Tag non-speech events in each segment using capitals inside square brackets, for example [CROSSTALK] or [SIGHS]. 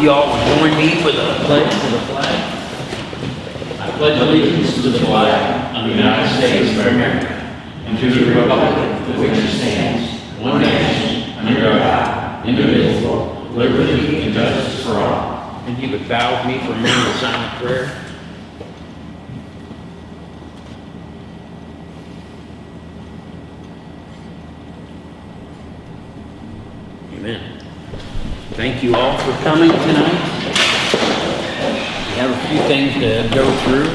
You all will join me with a pledge to the flag. I pledge allegiance to the flag of the United States of America and to the republic for which it stands, one nation, under God, indivisible, liberty and justice for all. And you would bow with me for a moment of silent prayer. Amen. Thank you all for coming tonight. We have a few things to go through,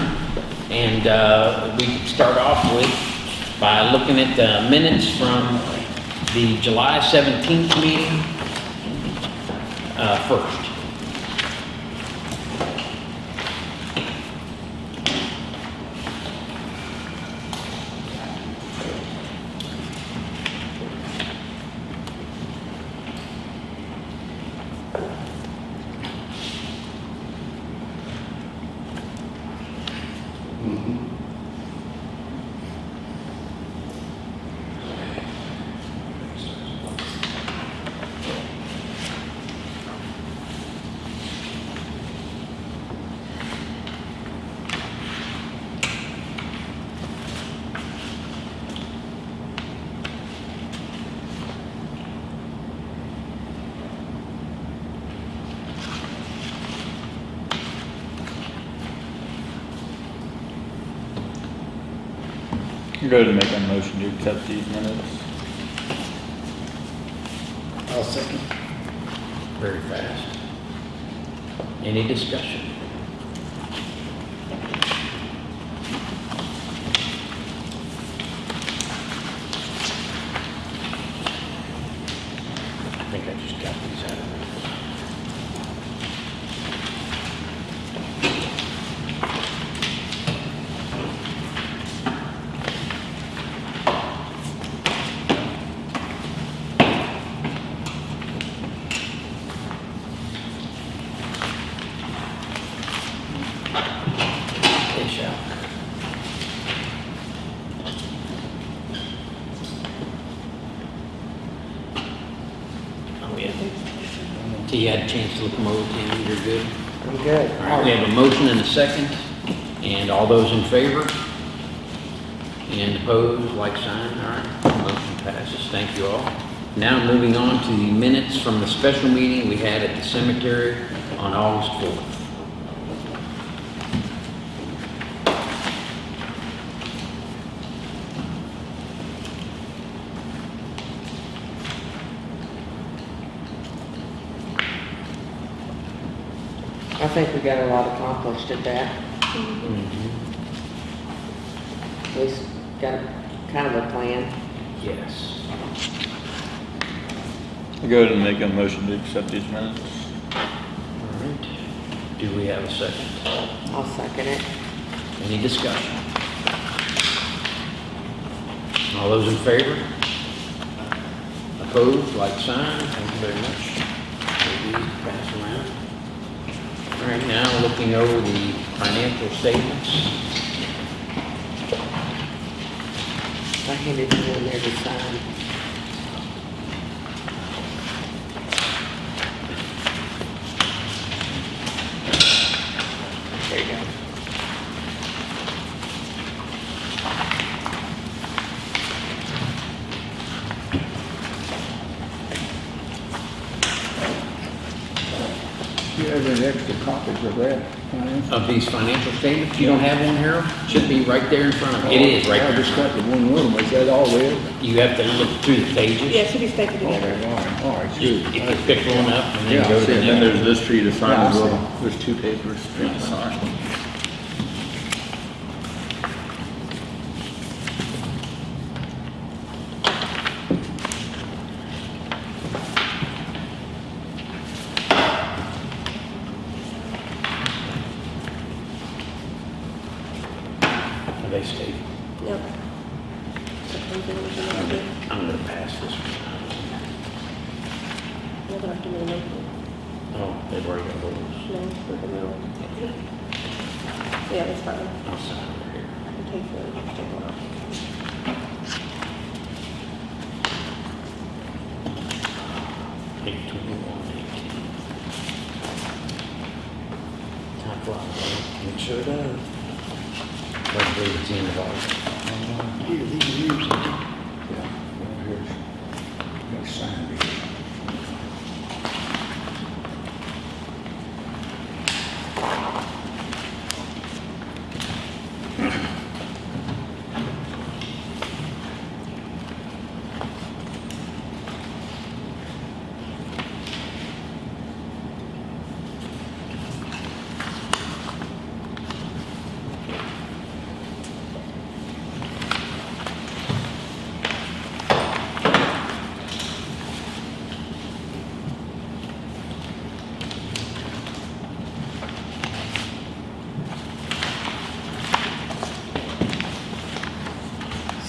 and uh, we start off with by looking at the minutes from the July 17th meeting uh, first. Go to make a motion to accept these minutes. I'll second. Very fast. Any discussion? I think I just got these out of there. They shall. Oh, yeah. So you had a chance to look them over, Tammy, you're good? I'm good. All right, we have a motion and a second, and all those in favor? And opposed, like sign, all right, motion passes, thank you all. Now moving on to the minutes from the special meeting we had at the cemetery on August 4th. I think we got a lot accomplished at that. Mm-hmm. At least got kind of a plan. Yes. I go ahead and make a motion to accept these minutes. All right, do we have a second? I'll second it. Any discussion? All those in favor? Opposed, like sign, thank you very much. Maybe pass around. Right, now looking over the financial statements. I handed you in there to sign. There you go. You have any extra copies of that? Ryan? Of these financial statements, you don't have one, Harold? Should be right there in front of you. It is right I there. just got the one with them, is that all there? You have to look through the pages. Yeah, it should be stapled Oh, together. all right, all right, Just- good. If you pick one up and Yeah, then go I to see the it. next. Then there's this for you to sign Yeah, as well. There's two papers for they stapled? Yep. Sometimes they don't do that, but I'm gonna pass this one. you don't have to make a note. Oh, they've already got those. No, we're gonna. Yeah, that's fine. I'll sign over here. I can take the, take one off. Eight twenty-one eighteen. Sure does. I believe it's the end of August. Here, these are yours. Yeah, well, here's, got signed it.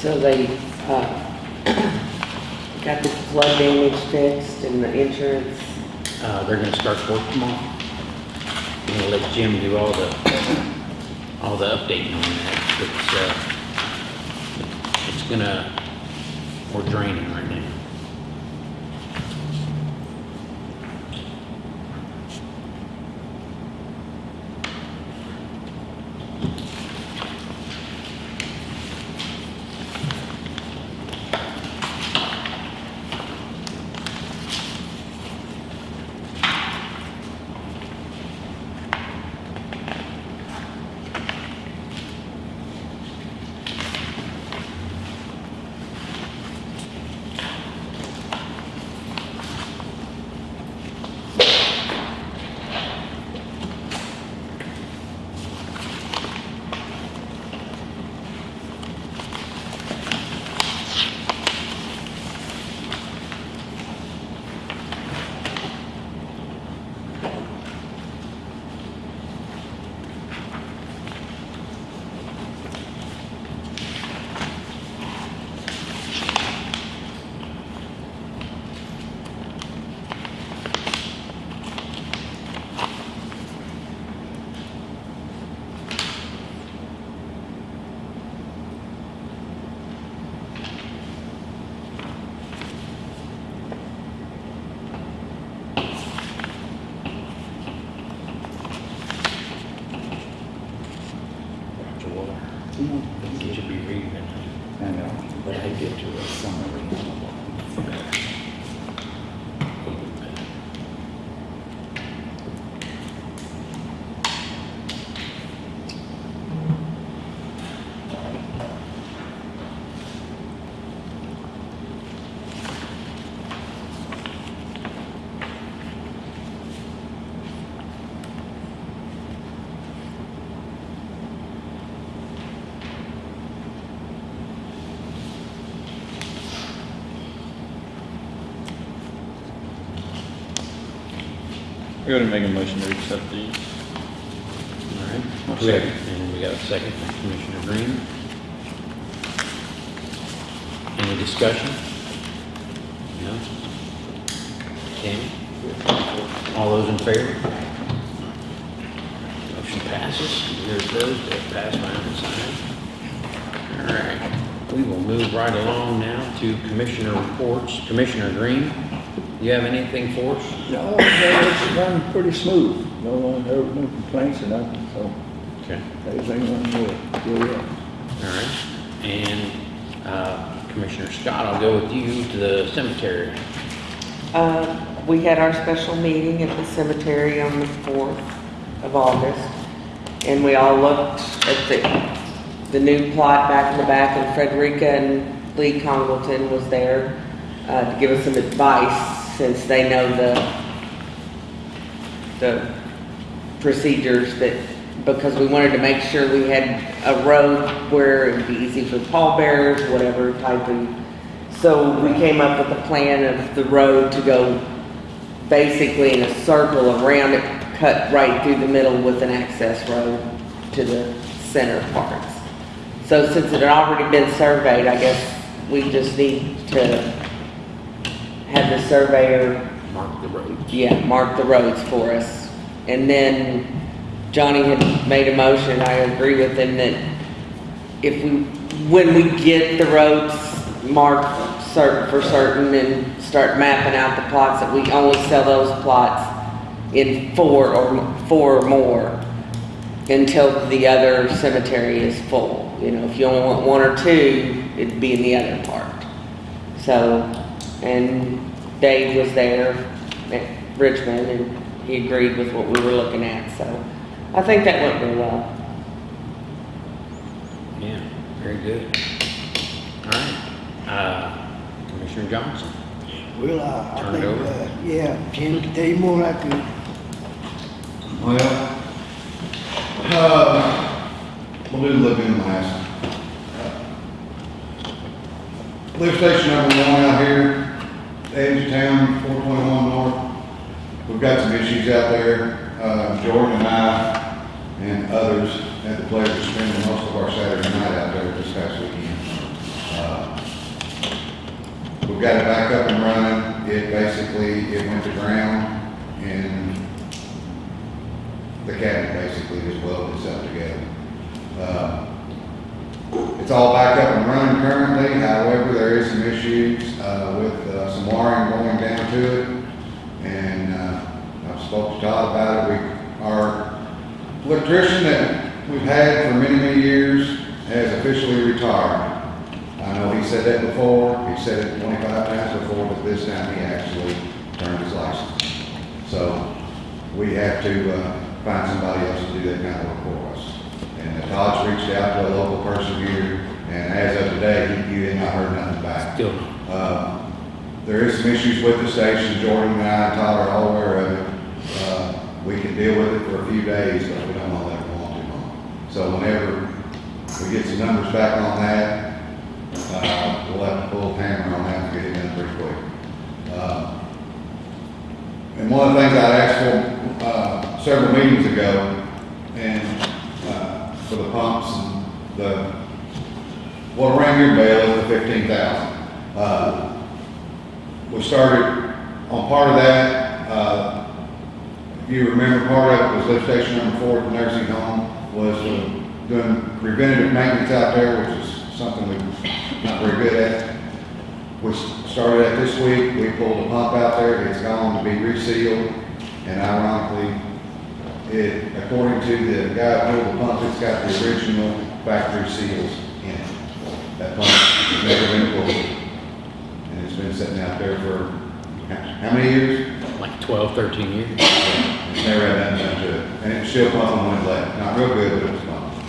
So they, uh, got the flood damage fixed and the insurance, Uh, they're gonna start work tomorrow. I'm gonna let Jim do all the, all the updating on that. It's, uh, it's gonna, we're draining right now. Roger Water. You should be reading it. I know, but I get to a summary. I go to make a motion to accept these. All right. I'll second. And we got a second from Commissioner Green. Any discussion? No? Tammy? All those in favor? Motion passes. Here's those, they pass by and sign. All right, we will move right along now to Commissioner reports. Commissioner Green, you have anything for us? No, it's run pretty smooth. No one heard no complaints or nothing, so Okay. everything run good, good. All right, and uh, Commissioner Scott, I'll go with you to the cemetery. Uh, we had our special meeting at the cemetery on the fourth of August. And we all looked at the, the new plot back in the back and Frederica and Lee Congleton was there, uh, to give us some advice since they know the, the procedures that, because we wanted to make sure we had a road where it would be easy for pallbearers, whatever type of so we came up with a plan of the road to go basically in a circle around it, cut right through the middle with an access road to the center parts. So since it had already been surveyed, I guess we just need to have the surveyor, Mark the road. yeah, mark the roads for us. And then Johnny had made a motion, I agree with him, that if we, when we get the roads marked certain, for certain and start mapping out the plots, that we only sell those plots in four or, four or more. until the other cemetery is full. You know, if you only want one or two, it'd be in the other part. So, and Dave was there at Richmond and he agreed with what we were looking at, so I think that went really well. Yeah, very good. All right, uh, Commissioner Johnson. Well, uh, I Turn it think, over. uh, yeah, Jim can tell you more like I could. Well, uh, we'll do live in last. Lift station number one out here, edge town, four twenty-one north. We've got some issues out there. Uh, Jordan and I and others had the pleasure of spending most of our Saturday night out there this past weekend. Uh, We've got it back up and running. It basically, it went to ground and the cabinet basically just welded itself together. Uh, It's all back up and running currently, however, there is some issues, uh, with, uh, some wiring going down to it. And, uh, I've spoke to Todd about it, we, our electrician that we've had for many, many years has officially retired. I know he said that before, he said it twenty-five times before, but this time he actually turned his license. So, we have to, uh, find somebody else to do that kind of work for us. And uh, Todd's reached out to a local person here, and as of today, he, you had not heard nothing back. Still, Uh, There is some issues with the station, Jordan and I, and Todd are all aware of it. Uh, We can deal with it for a few days, but we don't want to let it go on too long. So whenever we get some numbers back on that, uh, we'll have to pull a hammer on that and get it done pretty quick. Uh, And one of the things I'd asked for, uh, several meetings ago, and, for the pumps and the, what rang your bell is the fifteen thousand. Uh, we started on part of that, uh, if you remember, part of it was lift station number four at the nursing home, was uh, doing preventative maintenance out there, which is something we're not very good at. We started at this week, we pulled a pump out there, it's gone to be resealed, and ironically, it, according to the guy who pulled the pump, it's got the original factory seals in it. That pump has never been pulled, and it's been sitting out there for, how many years? like 12, 13 years. It's never had nothing done to it, and it was still pumping when it left, not real good, but it was pumping.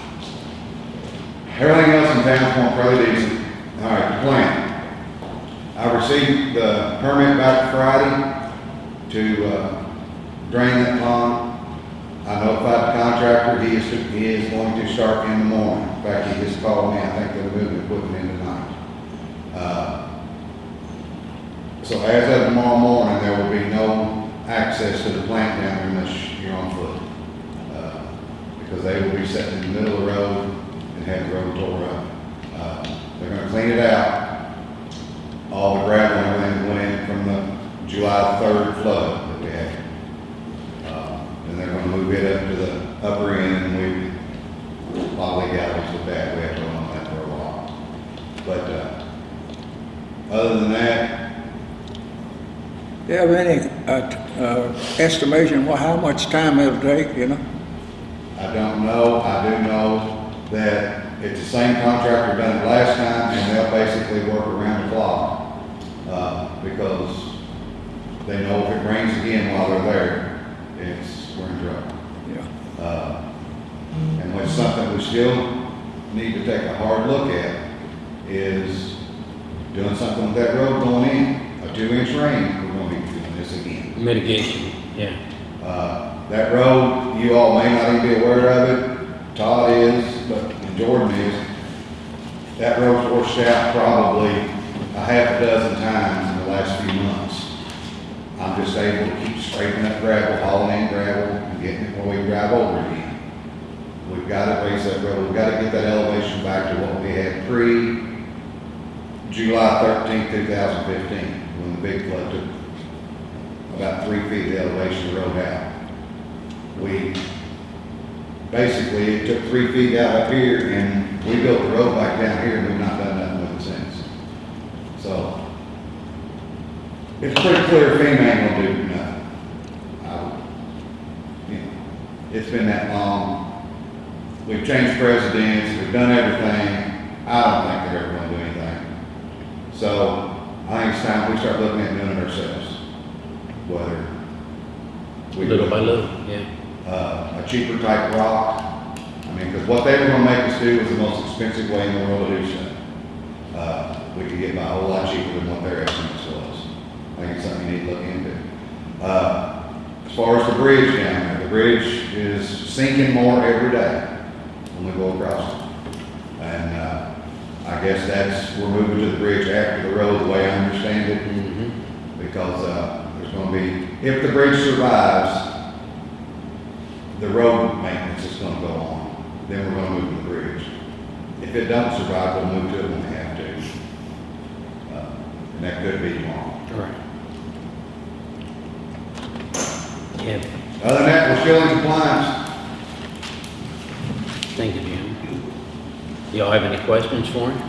Everything else in town's going fairly decent. All right, the plant. I received the permit back Friday to, uh, drain that pond. I notified the contractor, he is, he is going to start in the morning. In fact, he just called me, I think they're moving equipment in tonight. Uh, So as of tomorrow morning, there will be no access to the plant down there unless you're on foot. Uh, Because they will be sitting in the middle of the road and have the road tore up. Uh, They're gonna clean it out. All the gravel and everything went in from the July third flood that we had. Uh, Gonna move it up to the upper end and we, lot of with that, we have to run on that for a while. But, uh, other than that, Do you have any, uh, uh, estimation, what, how much time it'll take, you know? I don't know, I do know that it's the same contractor done it last time, and they'll basically work around the clock. Uh, because they know if it rains again while they're there, it's, we're in trouble. Yeah. Uh, And what's something we still need to take a hard look at is doing something with that road going in. A two-inch rain, we're gonna be doing this again. Mitigation, yeah. Uh, That road, you all may not even be aware of it, Todd is, but, and Jordan is. That road's washed out probably a half a dozen times in the last few months. I'm just able to keep scraping up gravel, hauling in gravel, and getting it where we drive over again. We've got to raise that road, we've got to get that elevation back to what we had pre July 13, two thousand fifteen, when the big flood took about three feet of the elevation of the road out. We, basically, it took three feet out up here, and we built the road back down here, and we've not done nothing with it since. So, it's pretty clear if any man will do nothing. I you know, It's been that long, we've changed presidents, we've done everything, I don't think they're ever gonna do anything. So, I think it's time we start looking at doing it ourselves, whether. we do Little it by little, yeah. uh, a cheaper type rock. I mean, because what they were gonna make us do was the most expensive way in the world to do so. Uh, we could get by a whole lot cheaper than what estimates was. I think it's something you need to look into. Uh, as far as the bridge down there, the bridge is sinking more every day when we go across it. And, uh, I guess that's, we're moving to the bridge after the road, the way I understand it Mhm. because, uh, there's gonna be, if the bridge survives, the road maintenance is gonna go on, then we're gonna move to the bridge. If it don't survive, we'll move to it when we have to. Uh, And that could be tomorrow. All right. Yeah, Other than that, we're still in compliance. thank you, Jim. Y'all have any questions for him? [SIGHS]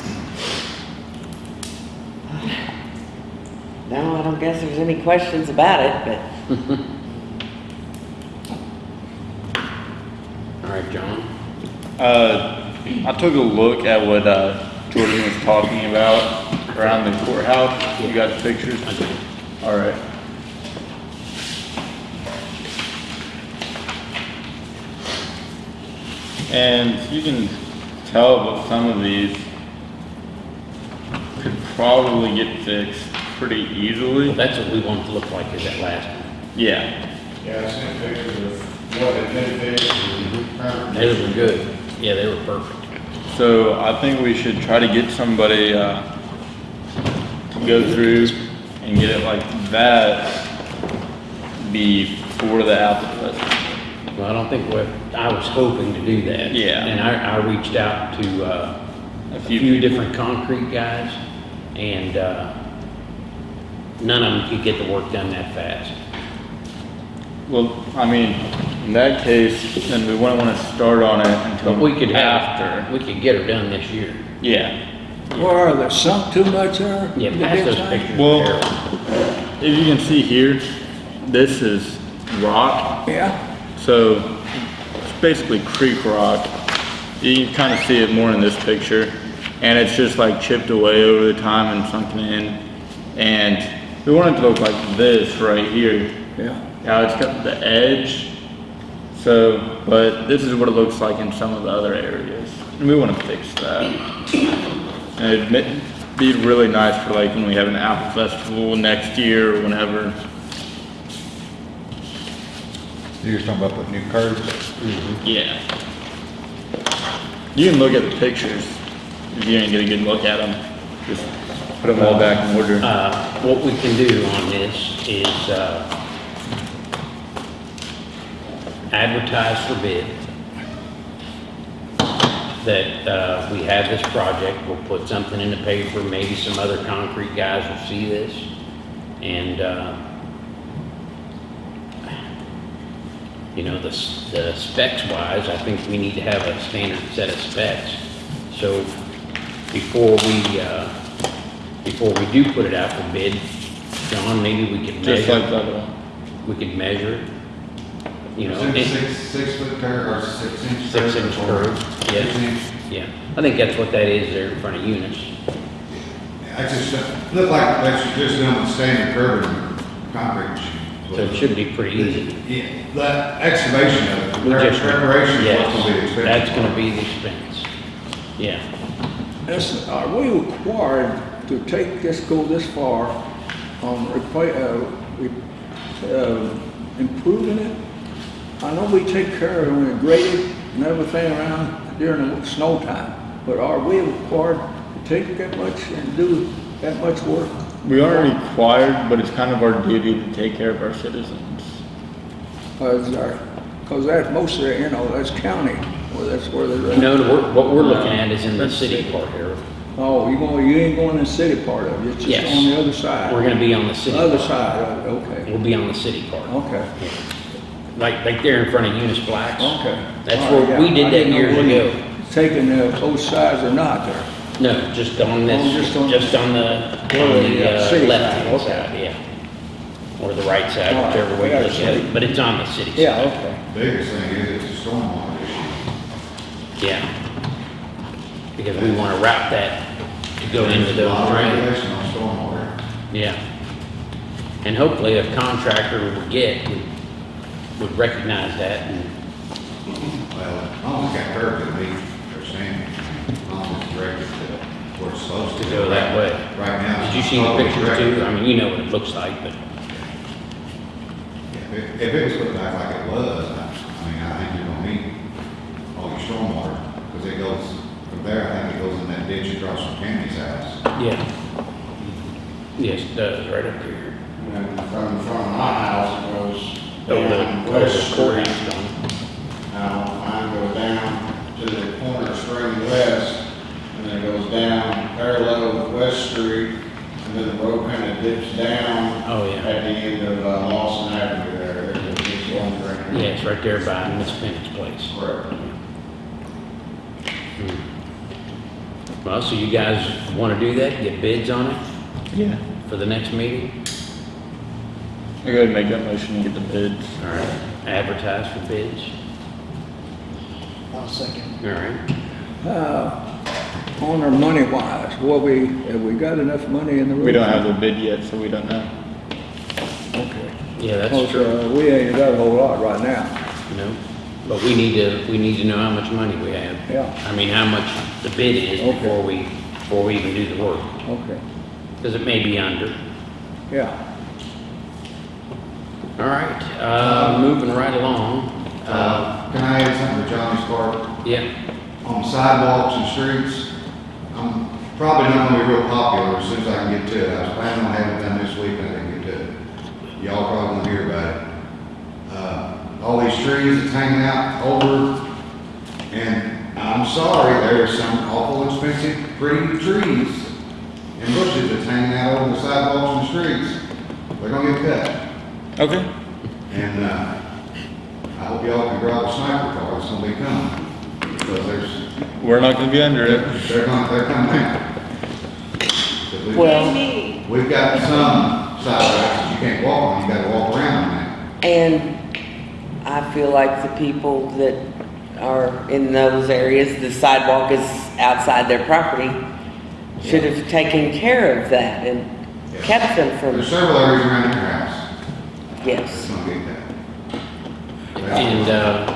No, I don't guess there's any questions about it, but [LAUGHS] All right, John? Uh, I took a look at what, uh, Jordan was talking about around the courthouse. You got the pictures? I do. All right. And you can tell that some of these could probably get fixed pretty Well, easily. that's what we want to look like, is that last one. Yeah, Yeah, I sent pictures of what it benefits. They were good. Yeah, they were perfect. so I think we should try to get somebody, uh, to go through and get it like that before the Apple Festival. Well, I don't think what, I was hoping to do that. Yeah. And I, I reached out to, uh, A a few few people. different concrete guys, and, uh, none of them could get the work done that fast. Well, I mean, in that case, then we wouldn't wanna start on it until But we could have, after. we could get her done this year. Yeah, Where are they, sunk too much there? Yeah, The pass big those time? pictures. Well- if you can see here, this is rock, Yeah, so it's basically creek rock. You can kinda see it more in this picture, and it's just like chipped away over the time and sunken in. And we want it to look like this right here. yeah. Now it's got the edge, so, but this is what it looks like in some of the other areas. And we wanna fix that. And it'd be really nice for like when we have an apple festival next year or whenever. You're just talking about putting new curbs? Yeah. You can look at the pictures if you didn't get a good look at them. Just put them all back in order. Uh, what we can do on this is, uh, advertise for bid. That, uh, we have this project, we'll put something in the paper, maybe some other concrete guys will see this. And, uh, you know, the, the specs wise, I think we need to have a standard set of specs. So before we, uh, before we do put it out for bid, John, maybe we could Just like measure, that one. we could measure, you know. Is it six, six foot curve or six inch? Six curve inch or curve, six yes, inch? yeah. I think that's what that is there in front of Eunice. I just, uh, look like that's just done with standard curve and concrete machine. So it should be pretty easy. Yeah, the excavation of it, We the just- preparation is what's gonna be yes, expensive. That's gonna be the expense. Yeah. That's, are we required to take this, go this far on repla uh, re- uh, improving it? I know we take care of it when we grade it and everything around during the snow time, but are we required to take that much and do that much work? We aren't required, but it's kind of our duty to take care of our citizens. Cause our, that's most of it, you know, that's county, or that's where they're. No, we're- what we're looking at is in the city part here. Oh, you going, you ain't going in the city part of it, it's just Yes. on the other side? We're gonna be on the city. Other part. side of it, okay, We'll be on the city part. okay, Like, like there in front of Eunice Blacks. okay. That's All right, where, we yeah, did I that didn't know years whether ago. you Taking uh, both sides or not there. No, just on Oh, this, just on- just on the, on Well, the, yeah, uh, city left side, hand okay. side, yeah. Or the right side, All right, whichever way you yeah, look at city. it, but it's on the city side. Yeah, okay. Biggest thing is it's a stormwater issue. Yeah. Because we wanna route that to go into There's a lot those of drains. regulation on stormwater. Yeah. And hopefully a contractor would get, would, would recognize that and, Well, as long as it's got curb to meet their standards, as long as it's directed to where it's supposed to. to go that way. Right now. Did you see the totally pictures too? I mean, you know what it looks like, but, Yeah, If, if it was put back like it was, I, I mean, I think you're gonna meet all your stormwater, because it goes, from there, I think it goes in that ditch across from Tammy's house. yeah. Yes, it does, right up here. And from, from my house, it goes Over the, down West the Street. courthouse. Now, mine goes down to the corner of Spring West, and then it goes down parallel with West Street, and then the road kind of dips down Oh, at yeah. the end of uh, Lawson Avenue there. There's a big one right Yeah, there. it's right there by Miss Pennett's place. Correct. Well, so you guys wanna do that, get bids on it Yeah. for the next meeting? I go ahead and make that motion and get the bids. All right, advertise for bids, I'll second. all right. Uh, on our money wise, what we, have we got enough money in the road? We don't have the bid yet, so we don't know. Okay. Yeah, that's Because, true. uh, we ain't got a whole lot right now. No, but we need to, we need to know how much money we have. Yeah. I mean, how much the bid is Okay. before we, before we even do the work, Okay, because it may be under. yeah. All right, uh, moving right along, uh, Uh, can I add something to Johnny's part? yeah, On sidewalks and streets, I'm probably not gonna be real popular as soon as I can get to it. I was planning on having it done this week, and I didn't get to it. Y'all probably won't hear about it. Uh, all these trees that's hanging out over, and I'm sorry, there are some awful expensive, pretty trees and bushes that's hanging out over the sidewalks and streets. They're gonna get cut. Okay. And, uh, I hope y'all can grab a sniper car, it's gonna be coming, because there's, We're not gonna be under it. they're coming, they're coming out. 'Cause we've- Well, We've got some sidewalks, that you can't walk on, you gotta walk around them and I feel like the people that are in those areas, the sidewalk is outside their property, should have taken care of that and kept them now. from, There's several areas around your house that's yes. gonna get that. and, uh,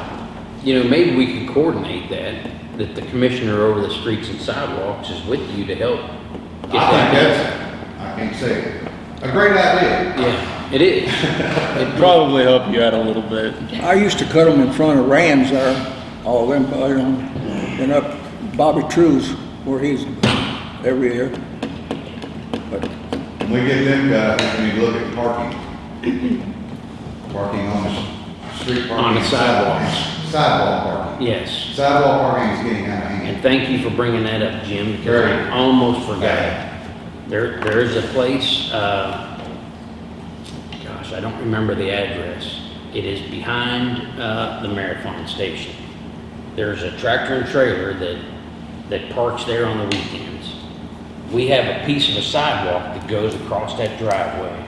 you know, maybe we could coordinate that, that the commissioner over the streets and sidewalks is with you to help get I that think done. that's, I can't say it, a great idea. Yeah, it is. [LAUGHS] It'd probably help you out a little bit. I used to cut them in front of Rams there, all them, uh, you know, and up Bobby True's where he's every year. But, When we get them guys, I think we look at parking. Parking on the street parking. On the sidewalks. Sidewalk parking. Yes. Sidewalk parking is getting out of hand. And thank you for bringing that up, Jim, because I Very. almost forgot. There, there is a place, uh, gosh, I don't remember the address. It is behind, uh, the Marathon Station. There's a tractor and trailer that, that parks there on the weekends. We have a piece of a sidewalk that goes across that driveway.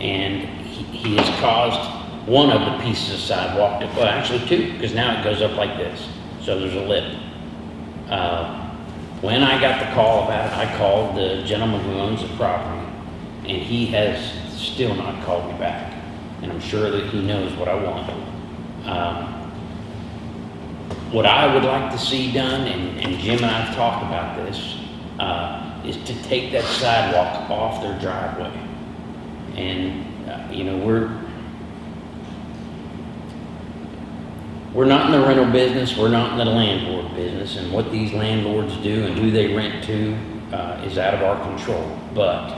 And he, he has caused one of the pieces of sidewalk, to well, actually two, because now it goes up like this. So there's a lip. Uh, When I got the call about it, I called the gentleman who owns the property, and he has still not called me back. And I'm sure that he knows what I want. Um, What I would like to see done, and, and Jim and I have talked about this, uh, is to take that sidewalk off their driveway. And, uh, you know, we're, we're not in the rental business, we're not in the landlord business, and what these landlords do and who they rent to, uh, is out of our control. But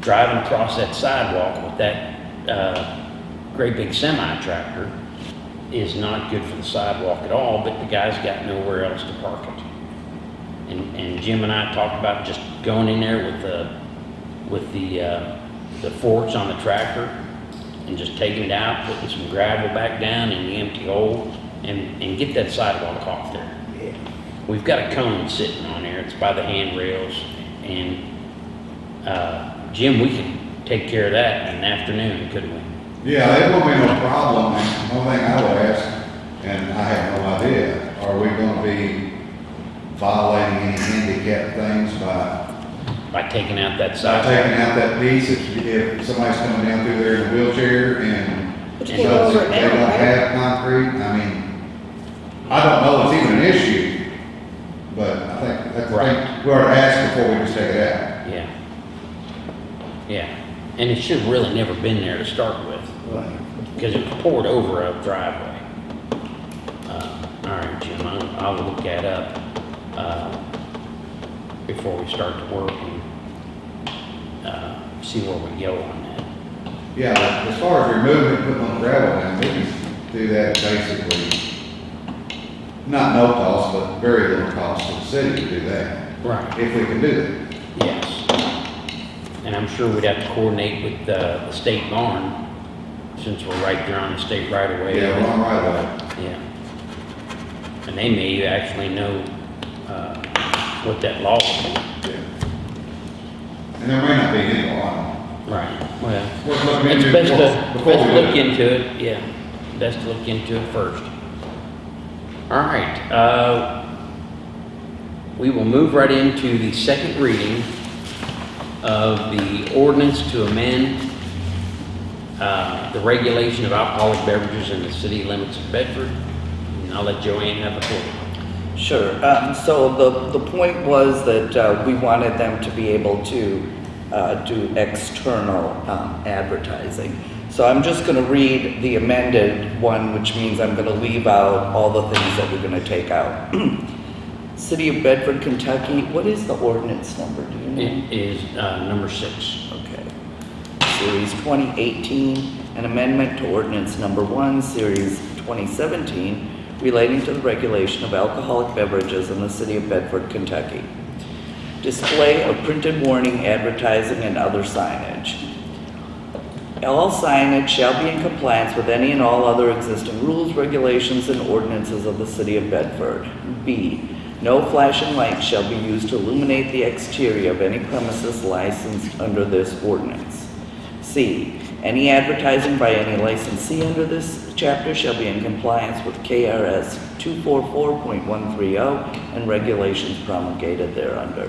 driving across that sidewalk with that, uh, great big semi tractor is not good for the sidewalk at all, but the guy's got nowhere else to park it. And, and Jim and I talked about just going in there with the, with the, uh, the forks on the tractor and just taking it out, putting some gravel back down in the empty hole and, and get that sidewalk off there. We've got a cone sitting on there, it's by the handrails and, uh, Jim, we could take care of that in an afternoon, couldn't we? Yeah, it won't be no problem, and one thing I would ask, And I have no idea, are we gonna be violating any handicap things by By taking out that by side. taking out that piece, if, if somebody's coming down through there in a wheelchair and But you And can't go over it they now, don't right? have concrete, I mean, I don't know if it's even an issue, but I think, that's, I think we ought to ask before we just take it out. Yeah. Yeah, and it should have really never been there to start with, because it was poured over a driveway. Uh, All right, Jim, I'll, I'll look that up, uh, before we start to work and, see where we go on that. Yeah, as far as removing putting on gravel down, we can do that basically, not no cost, but very little cost to the city to do that, Right. if we can do that. Yes. And I'm sure we'd have to coordinate with, uh, the state barn, since we're right there on the state right away. Yeah, we're on right away. Yeah. And they may actually know, uh, what that law is. Yeah. And there may not be any law. Right. Well, We're looking it's into it best to, before best to we do look it. into it, yeah. Best to look into it first. All right, uh, we will move right into the second reading of the ordinance to amend uh, the regulation of alcoholic beverages in the city limits of Bedford. And I'll let Joanne have the floor. Sure. Um, so the, the point was that uh, we wanted them to be able to uh, do external um, advertising. So I'm just going to read the amended one, which means I'm going to leave out all the things that we're going to take out. [CLEARS THROAT] City of Bedford, Kentucky. What is the ordinance number? Do you know? It is uh, number six. Okay. Series 2018, an amendment to ordinance number one, series 2017, relating to the regulation of alcoholic beverages in the city of Bedford, Kentucky. Display of printed warning, advertising, and other signage. All signage shall be in compliance with any and all other existing rules, regulations, and ordinances of the city of Bedford. B, no flashing lights shall be used to illuminate the exterior of any premises licensed under this ordinance. C, any advertising by any licensee under this chapter shall be in compliance with KRS 244.130 and regulations promulgated thereunder.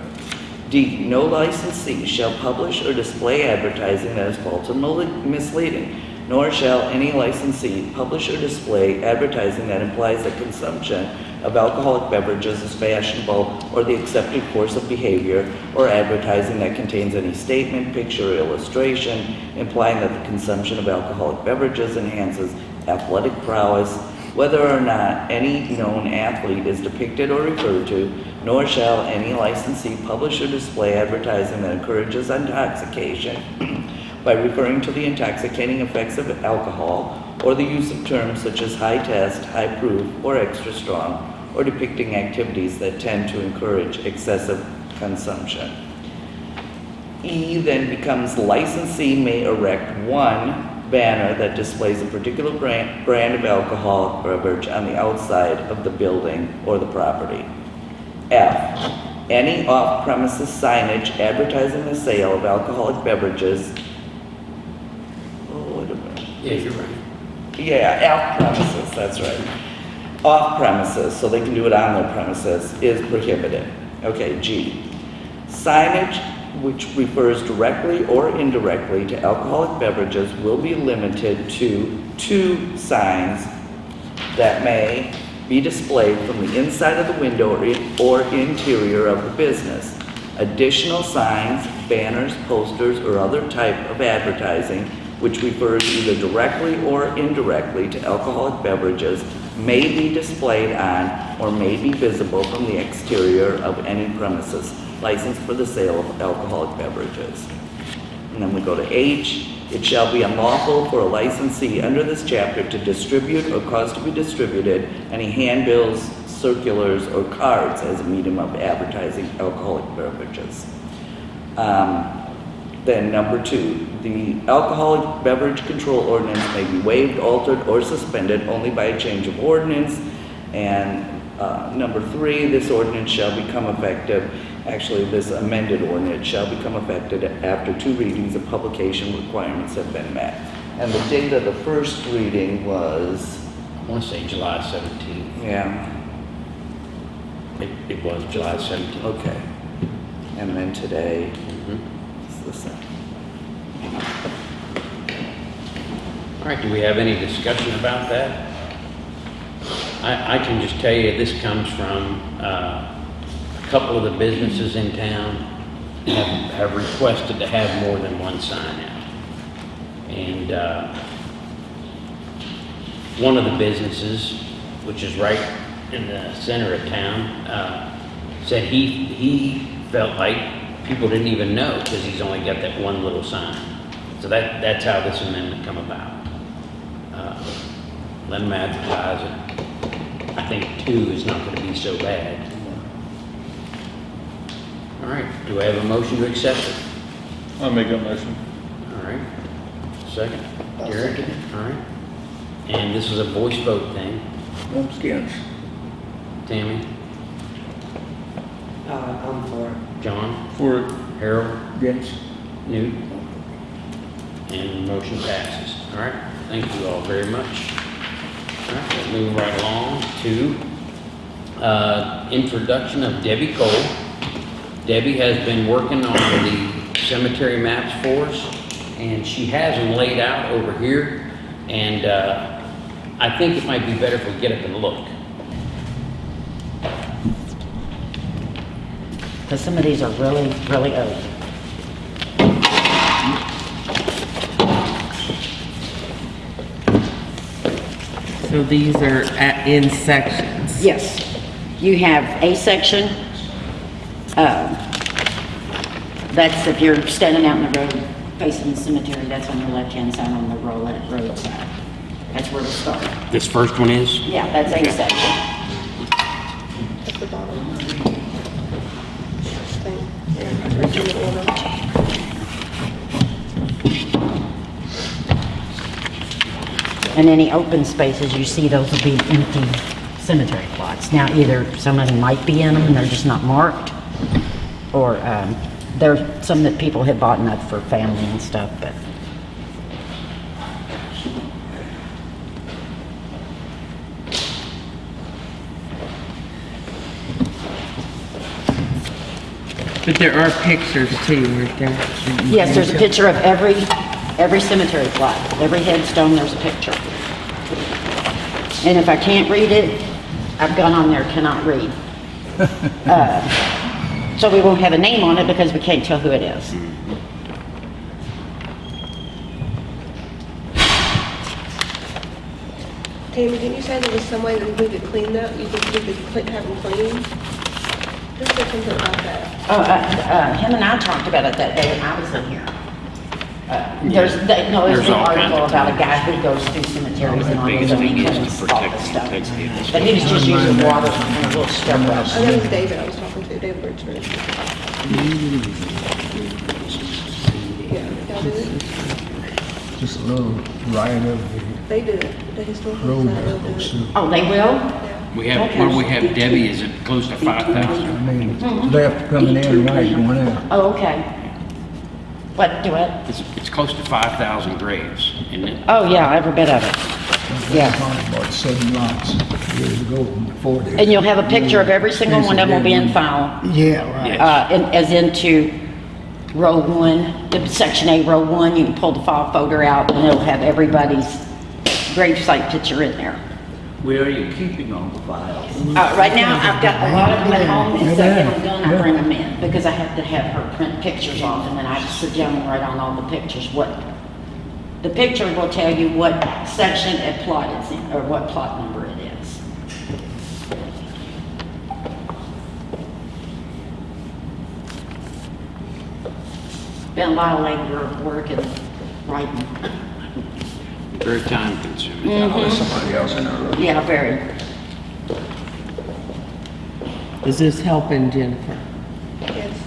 D, no licensee shall publish or display advertising that is false or misleading, nor shall any licensee publish or display advertising that implies that consumption of alcoholic beverages is fashionable or the accepted course of behavior, or advertising that contains any statement, picture, or illustration implying that the consumption of alcoholic beverages enhances athletic prowess, whether or not any known athlete is depicted or referred to, nor shall any licensee publish or display advertising that encourages intoxication [CLEARS THROAT] by referring to the intoxicating effects of alcohol or the use of terms such as high test, high proof, or extra strong, or depicting activities that tend to encourage excessive consumption. E then becomes licensee may erect one banner that displays a particular brand, brand of alcoholic beverage on the outside of the building or the property. F, any off-premises signage advertising the sale of alcoholic beverages. Oh, wait a minute. Yeah, you're right. Yeah, off premises, that's right. Off premises, so they can do it on their premises, is prohibited. Okay, G. Signage which refers directly or indirectly to alcoholic beverages will be limited to two signs that may be displayed from the inside of the window or, in, or interior of the business. Additional signs, banners, posters, or other type of advertising which refers either directly or indirectly to alcoholic beverages may be displayed on or may be visible from the exterior of any premises licensed for the sale of alcoholic beverages. And then we go to H, it shall be unlawful for a licensee under this chapter to distribute or cause to be distributed any handbills, circulars, or cards as a medium of advertising alcoholic beverages. Um, then number two, the alcoholic beverage control ordinance may be waived, altered, or suspended only by a change of ordinance. And uh, number three, this ordinance shall become effective, actually, this amended ordinance shall become effective after two readings of publication requirements have been met. And the date of the first reading was I want to say July 17th. Yeah, It, it was July 17th. okay. And then today Mhm. is the second. All right, do we have any discussion about that? I, I can just tell you, this comes from, uh, couple of the businesses in town have, have requested to have more than one sign out. And, uh, one of the businesses, which is right in the center of town, uh, said he, he felt like people didn't even know because he's only got that one little sign. So that, that's how this amendment come about. Uh, Let them advertise it. I think two is not gonna be so bad. All right, do I have a motion to accept it? I'll make that motion. All right, second, Derek, all right. And this is a voice vote thing. Skins. Tammy, Uh, I'm for it. John, For it. Harold, Against. Newt, and motion passes. All right, thank you all very much. All right, we'll move right along to uh, introduction of Debbie Cole. Debbie has been working on the cemetery maps for us, and she has them laid out over here. And uh, I think it might be better if we get up and look. Because some of these are really, really old. So these are at, in sections. Yes. You have a section, um, that's if you're standing out in the road facing the cemetery, that's on your left-hand side on the road, road side. That's where to start. This first one is? Yeah, that's a section. At the bottom. Thing. Yeah, it's in. And any open spaces you see, those will be empty cemetery plots. Now, either somebody might be in them and they're just not marked, or, um, there's some that people have bought up for family and stuff, but But there are pictures too, aren't there? Yes, there's a picture of every, every cemetery plot, every headstone, there's a picture. And if I can't read it, I've gone on there, cannot read. [LAUGHS] Uh, So we won't have a name on it because we can't tell who it is. Tammy, didn't you say there was some way that we could clean that? You think we could clean, have them clean? Just said something about that. Oh, uh, uh, him and I talked about it that day when I was in here. Uh, There's, they- no, there's There's an all kinds article of about a guy who goes through cemeteries and all Biggest those, and thing he is cleans to all the protect- stuff. protect the- But he was just using water and a little scrub brush. Oh, that was David I was talking to, David Richards. Yeah, y'all do it? Just a little right of They do it, the historical the road society will do it. Oh, they will? Yeah. We have, what do we have Debbie, is it close to 5,000? I mean, left coming in, right going out. Oh, okay. What, do it? It's, it's close to 5,000 graves, isn't it? Oh, yeah, every bit of it. Yeah. Bought seven lots years ago, before they. And you'll have a picture of every single one of them will be in file, Yeah, right. Yeah. uh, in- as into row one, the section A, row one, you can pull the file folder out and it'll have everybody's gravesite picture in there. Where are you keeping all the files? Uh, right now, I've got a lot of them at home, and so I get them done, I bring them in, because I have to have her print pictures off, and then I just sit down and write on all the pictures, what, the picture will tell you what section a plot is in, or what plot number it is. Been a lot of labor, work and writing. Very time consuming. Mhm. Somebody else in there. Yeah, very. Is this helping Jennifer? Yes.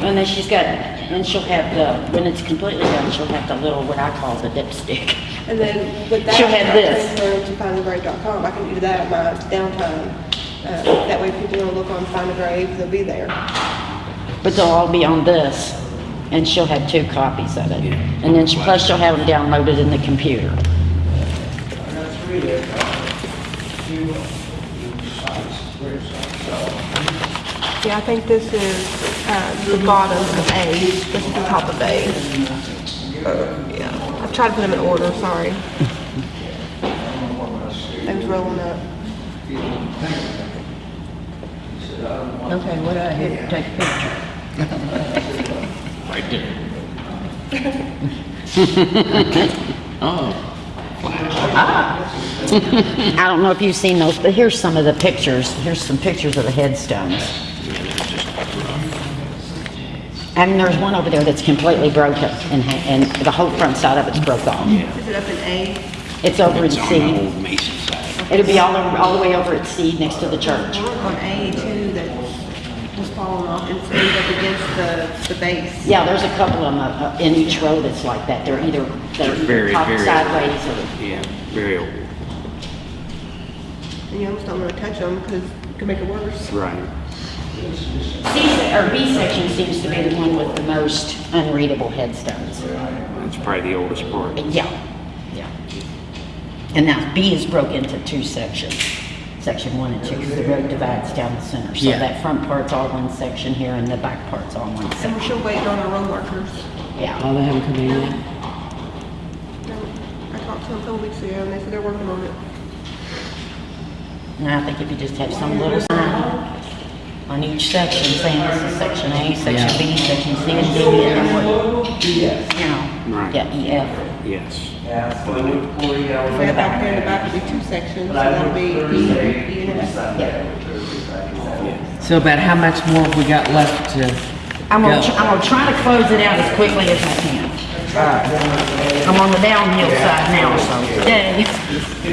And then she's got, and she'll have the, when it's completely done, she'll have the little, what I call the dipstick. And then with that. She'll have this. Transfer to findthegrave.com, I can do that at my downtime. Uh, that way if people wanna look on Find a Grave, they'll be there. But they'll all be on this, and she'll have two copies of it. And then she, plus she'll have them downloaded in the computer. three there, few, few sites, great sites, so. Yeah, I think this is, uh, the bottom of A, this is the top of A. Uh, Yeah, I've tried to put them in order, sorry. I was rolling up. Okay, what do I hit to take a picture? Right there. [LAUGHS] Oh, Ah. I don't know if you've seen those, but here's some of the pictures. Here's some pictures of the headstones. And there's one over there that's completely broken and, and the whole front side of it's broke off. Is it up in A? It's over in on the C. old Mason side. It'll be all, over- all the way over at C next to the church. On A too, that was falling off and stayed up against the, the base. Yeah, there's a couple of them uh, uh, in each row that's like that. They're either, they're They're very, either top very- sideways or, Yeah, very old. And you almost don't want to touch them because it could make it worse. Right. C, or B section seems to be the one with the most unreadable headstones. It's probably the oldest part. Yeah, yeah. And now B is broke into two sections, section one and two, because the road divides down the center. So Yeah. that front part's all one section here and the back part's all one And we're section. still waiting on our road markers. Yeah. Oh, they haven't come in yet? I talked to them a couple weeks ago and they said they're working on it. And I think if you just have some little sign on each section saying this is section A, section B, section C, and D, and then what, you know, Right. yeah, E, F. Yes. Yeah, so we, we, We have back there in the back, it'll be two sections, so that'll be E, E and F. So about how much more have we got left to I'm gonna, tr- I'm gonna try to close it out as quickly as I can. Uh, I'm on the downhill side now, so, yay.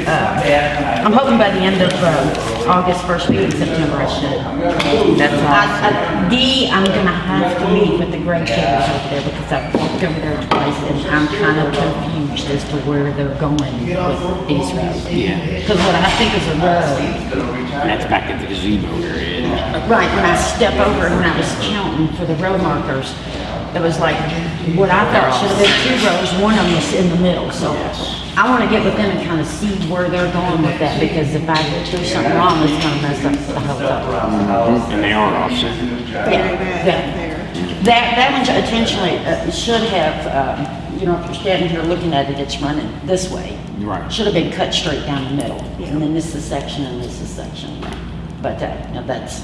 Uh, I'm hoping by the end of, uh, August, first week in September, I should. That's I, awesome. I, D, I'm gonna have to meet with the grade takers over there because I've walked over there twice and I'm kind of confused as to where they're going with these roads. Yeah. Because what I think is a road, That's back at the gazebo area. Right, when I step over and when I was counting for the row markers, it was like, what I thought should have been two rows, one of them was in the middle, so. I wanna get with them and kinda see where they're going with that, because if I do something wrong, it's gonna mess up the whole thing. And they are offset. Very Yeah, yeah. That, that one intentionally, uh, should have, um, you know, if you're standing here looking at it, it's running this way. Right. Should have been cut straight down the middle, and then this is section and this is section. But, uh, now that's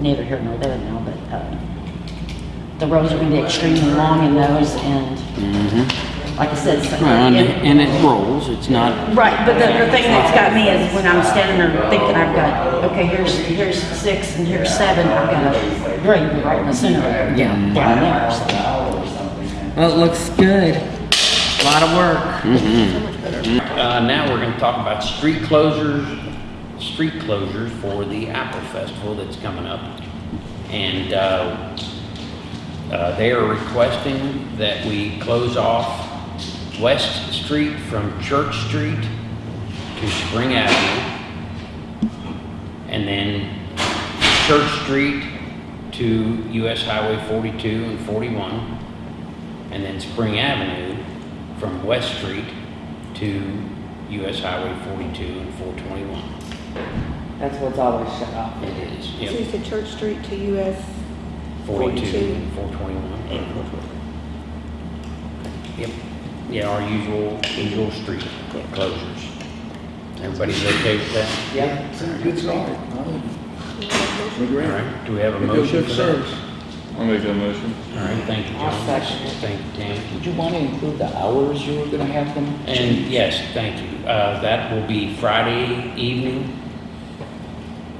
neither here nor there now, but, uh, the rows are gonna be extremely long in those, and, like I said, it's- Well, and, and- and it rolls, it's not, Right, but the, the thing that's got me is when I'm standing there thinking I've got, okay, here's, here's six and here's seven, I've got a grade right in the center of it, Yeah. down there, so. Well, it looks good. A lot of work. uh, now we're gonna talk about street closures, street closures for the Apple Festival that's coming up. And, uh, uh, they are requesting that we close off West Street from Church Street to Spring Avenue. And then Church Street to US Highway 42 and 41. And then Spring Avenue from West Street to US Highway 42 and 421. That's what's always shut off. It is, So yep, you said Church Street to US 42 42. and 421. Yep, yeah, our usual, usual street closures. Everybody's okay with that? Yep. good start. We're All great. right, do we have a We motion good for that? service. I'll make that motion. All right, thank you, I'll John. second it. Thank you, Tammy. Did you want to include the hours you were gonna have them? And yes, thank you. Uh, that will be Friday evening,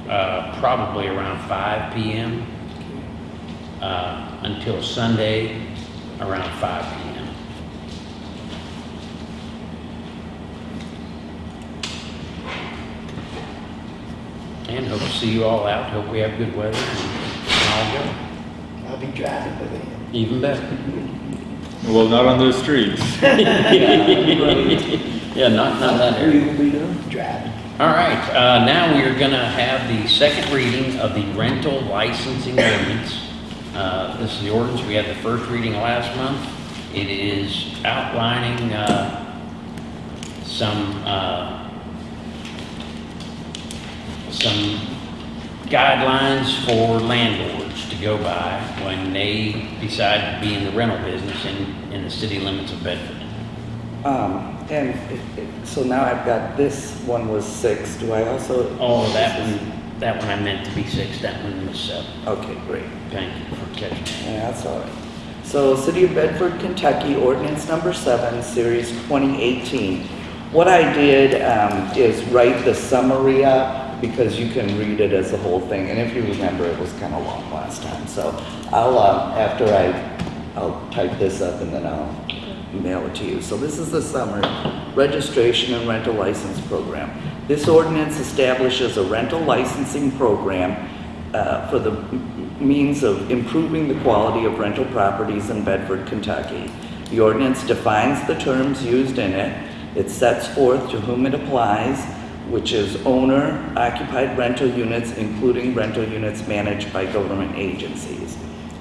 uh, probably around five PM, uh, until Sunday around five PM. And hope to see you all out. Hope we have good weather and all go. I'll be driving by then. Even better. Well, not on those streets. [LAUGHS] Yeah, not, not that area. You'll be there driving. All right, uh, now we are gonna have the second reading of the rental licensing ordinance. Uh, this is the ordinance, we had the first reading last month. It is outlining, uh, some, uh, some guidelines for landlords to go by when they decide to be in the rental business in, in the city limits of Bedford. Um, and it, it, so now I've got, this one was six, do I also? Oh, that one, that one I meant to be six, that one was seven. Okay, great. Thank you for catching. Yeah, that's all right. So, City of Bedford, Kentucky, ordinance number seven, series 2018. What I did um, is write the summary up because you can read it as the whole thing. And if you remember, it was kind of long last time. So I'll, uh, after I, I'll type this up and then I'll mail it to you. So this is the summer registration and rental license program. This ordinance establishes a rental licensing program uh, for the means of improving the quality of rental properties in Bedford, Kentucky. The ordinance defines the terms used in it. It sets forth to whom it applies, which is owner occupied rental units, including rental units managed by government agencies.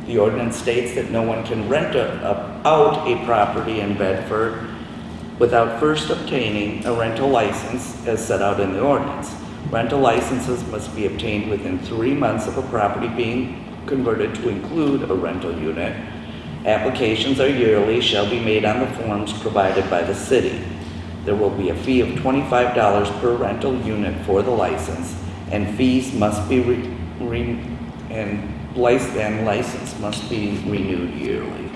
The ordinance states that no one can rent a, a- out a property in Bedford without first obtaining a rental license as set out in the ordinance. Rental licenses must be obtained within three months of a property being converted to include a rental unit. Applications are yearly, shall be made on the forms provided by the city. There will be a fee of twenty-five dollars per rental unit for the license, and fees must be re, re- and license, and license must be renewed yearly,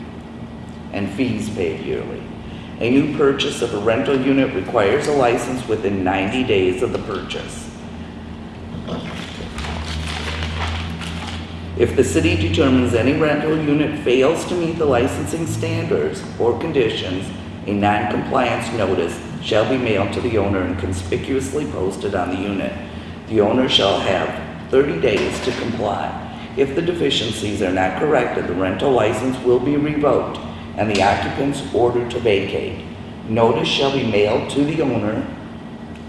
and fees paid yearly. A new purchase of a rental unit requires a license within ninety days of the purchase. If the city determines any rental unit fails to meet the licensing standards or conditions, a non-compliance notice shall be mailed to the owner and conspicuously posted on the unit. The owner shall have 30 days to comply. If the deficiencies are not corrected, the rental license will be revoked and the occupants ordered to vacate. Notice shall be mailed to the owner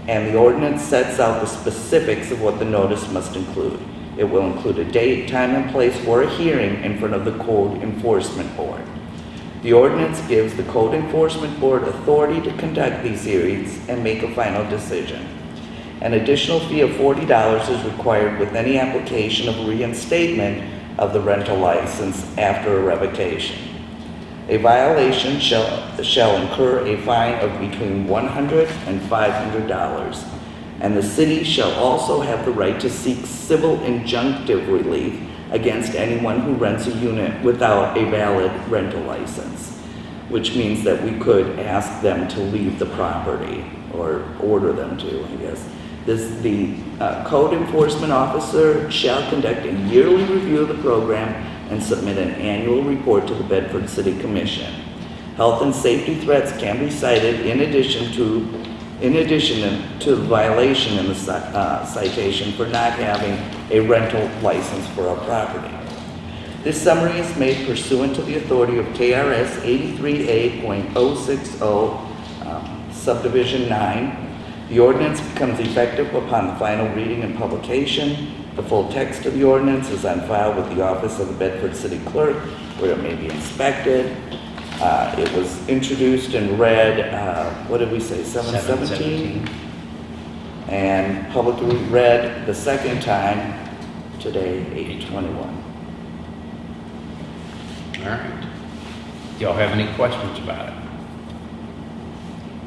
and the ordinance sets out the specifics of what the notice must include. It will include a date, time, and place for a hearing in front of the Code Enforcement Board. The ordinance gives the Code Enforcement Board authority to conduct these hearings and make a final decision. An additional fee of forty dollars is required with any application of reinstatement of the rental license after a revocation. A violation shall, shall incur a fine of between one hundred and five hundred dollars. And the city shall also have the right to seek civil injunctive relief against anyone who rents a unit without a valid rental license. Which means that we could ask them to leave the property or order them to, I guess. This, the uh, code enforcement officer shall conduct a yearly review of the program and submit an annual report to the Bedford City Commission. Health and safety threats can be cited in addition to, in addition to the violation in the uh, citation for not having a rental license for a property. This summary is made pursuant to the authority of KRS 83A.060 um, subdivision 9. The ordinance becomes effective upon the final reading and publication. The full text of the ordinance is on file with the office of the Bedford City Clerk, where it may be inspected. Uh, It was introduced and read, uh, what did we say, 717? And publicly read the second time today, 821. All right. Do y'all have any questions about it?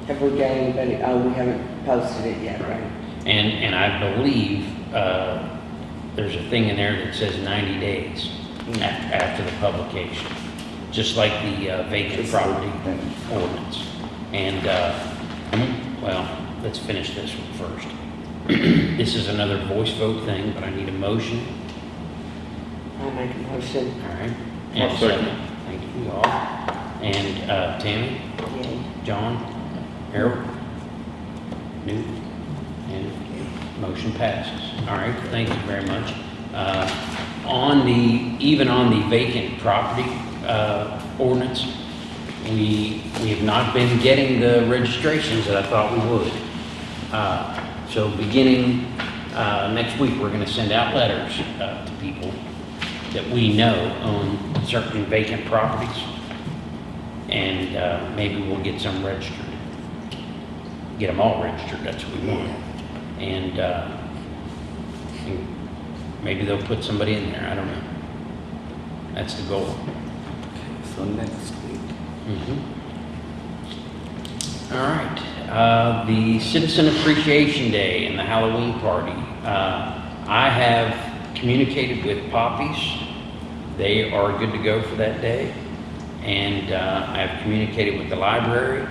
Have we got anybody, oh, we haven't posted it yet, right? And, and I believe, uh, there's a thing in there that says ninety days af- after the publication, just like the uh, vacant Just property ordinance. And, uh, hmm, well, let's finish this one first. [CLEARS THROAT] This is another voice vote thing, but I need a motion, I make a motion, all right? I'll And second. Thank you all. And, uh, Tammy, yay. John, Harold, Newt, and motion passes. All right, thank you very much. Uh, On the, even on the vacant property uh, ordinance, we, we have not been getting the registrations that I thought we would. Uh, So beginning uh, next week, we're going to send out letters uh, to people that we know own certain vacant properties. And uh, maybe we'll get some registered get them all registered, that's what we want. And uh, And Maybe they'll put somebody in there, I don't know. That's the goal. So next week. Mhm. All right, uh, the Citizen Appreciation Day and the Halloween party. Uh, I have communicated with Poppies. They are good to go for that day. And uh, I have communicated with the library.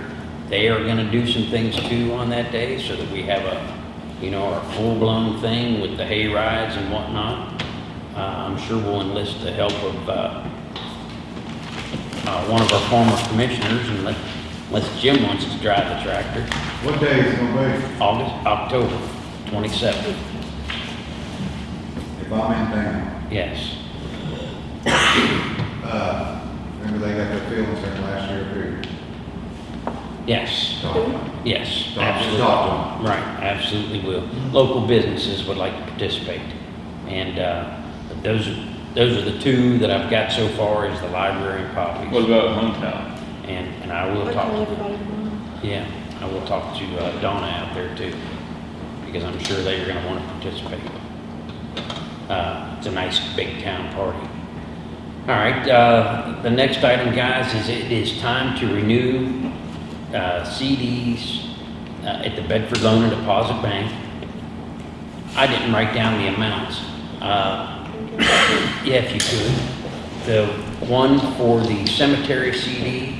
They are gonna do some things too on that day so that we have a, you know, our full-blown thing with the hay rides and whatnot. Uh, I'm sure we'll enlist the help of, uh, uh, one of our former commissioners, and let- unless Jim wants to drive the tractor, What day is it gonna be? August, October twenty-seventh. If I'm in town, yes. uh, remember they got their field instead last year, too? Yes, yes, Talk- absolutely. talk to Right, absolutely will. Local businesses would like to participate. And, uh, those, are those are the two that I've got so far, is the library and What Poppies. about hometown? And, and I will talk. everybody tomorrow. Yeah, I will talk to uh, Donna out there too, because I'm sure they are gonna wanna participate. Uh, it's a nice big town party. All right, uh, the next item, guys, is it is time to renew, uh, CDs, uh, at the Bedford Loan and Deposit Bank. I didn't write down the amounts. Uh, yeah, if you could the one for the cemetery CD.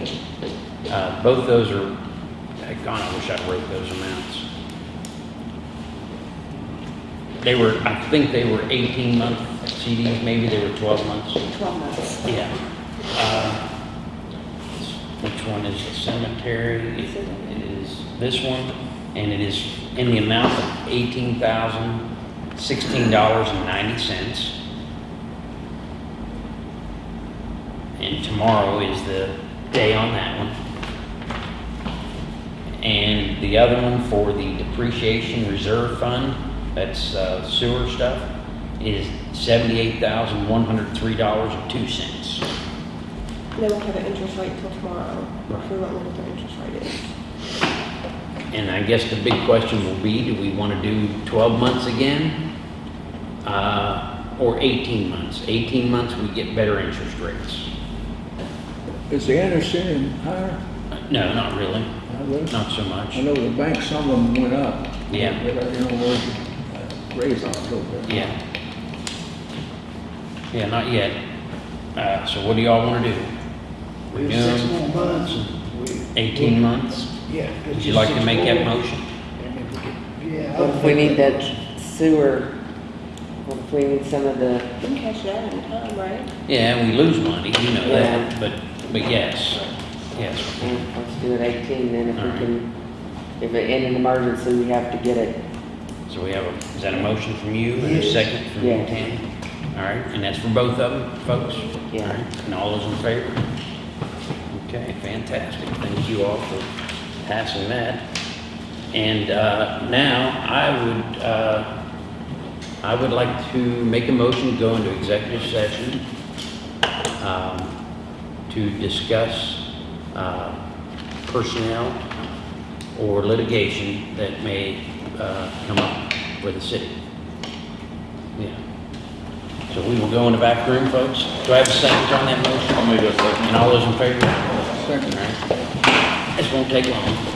Uh, both those are, gone. I wish I wrote those amounts. They were, I think they were 18 month CDs, maybe they were 12 months. 12 months. Yeah. Uh, which one is the cemetery? Is it is this one, and it is in the amount of $18,016.90. and ninety cents. And tomorrow is the day on that one. And the other one for the depreciation reserve fund, that's uh, sewer stuff, is seventy-eight thousand, one hundred three dollars and two cents. They won't have an interest rate till tomorrow. Right. We won't know what their interest rate is. And I guess the big question will be, do we want to do 12 months again? Uh, Or 18 months? 18 months, we get better interest rates. Is the understanding higher? Uh, No, not really, I would- not so much. I know the bank, some of them went up. Yeah. But, uh, you know, where uh, raise on a little bit. Yeah. Yeah, not yet. Uh, So what do y'all want to do? We Renew have six more months. We- 18 months? Yeah. Would you like to make that motion? Yeah. What if we need that sewer, what if we need some of the, We can cash that in time, right? Yeah, and we lose money, you know that, but, but yes, yes. yeah, let's do it eighteen then if we Alright. can, if it, in an emergency, we have to get it. So we have a, is that a motion from you and a Yes. second from you, Yes. Tammy? All right, and that's for both of them, folks? Yeah. All right, And all those in favor? Okay, fantastic. Thank you all for passing that. And uh, now I would, uh, I would like to make a motion to go into executive session um, to discuss uh, personnel or litigation that may uh, come up for the city. Yeah. So we will go in the back room, folks. Do I have a second on that motion? I'll make a second. And all those in favor? Second. All right. This won't take long.